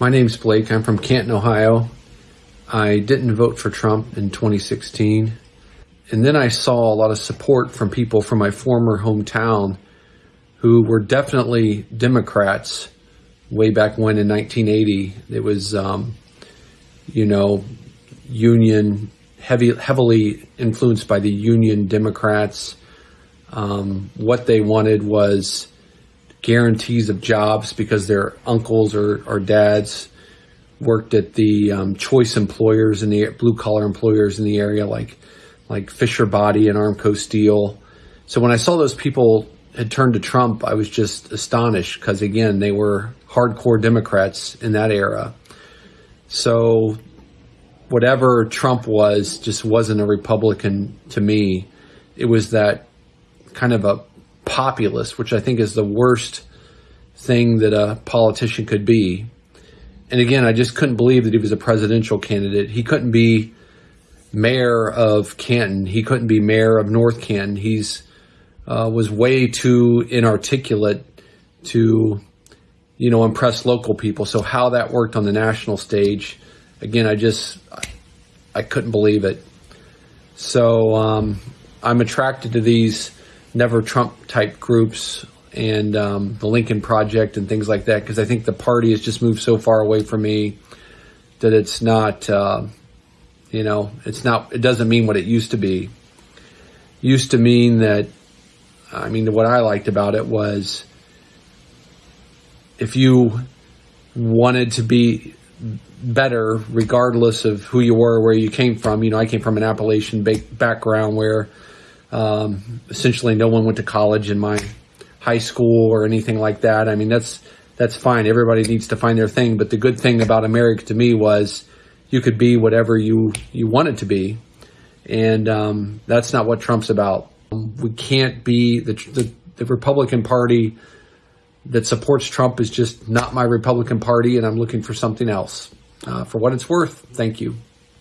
My name's Blake. I'm from Canton, Ohio. I didn't vote for Trump in 2016. And then I saw a lot of support from people from my former hometown who were definitely Democrats way back when in 1980. It was, um, you know, union, heavy, heavily influenced by the union Democrats. Um, what they wanted was guarantees of jobs because their uncles or, or dads worked at the um, choice employers and the blue collar employers in the area like like Fisher Body and Armco Steel. So when I saw those people had turned to Trump, I was just astonished because again they were hardcore Democrats in that era. So whatever Trump was just wasn't a Republican to me. It was that kind of a populist, which I think is the worst thing that a politician could be. And again, I just couldn't believe that he was a presidential candidate. He couldn't be mayor of Canton. He couldn't be mayor of North Canton. He's uh, was way too inarticulate to, you know, impress local people. So how that worked on the national stage, again, I just I, couldn't believe it. So um, I'm attracted to these never Trump type groups and um, the Lincoln Project and things like that because I think the party has just moved so far away from me that it's not, uh, you know, it's not, it doesn't mean what it used to be. Used to mean that, I mean, what I liked about it was if you wanted to be better, regardless of who you were, where you came from, you know, I came from an Appalachian background where um, essentially, no one went to college in my high school or anything like that. I mean, that's that's fine. Everybody needs to find their thing. But the good thing about America to me was you could be whatever you you wanted to be, and um, that's not what Trump's about. We can't be the, the the Republican Party that supports Trump is just not my Republican Party, and I'm looking for something else. Uh, for what it's worth, thank you.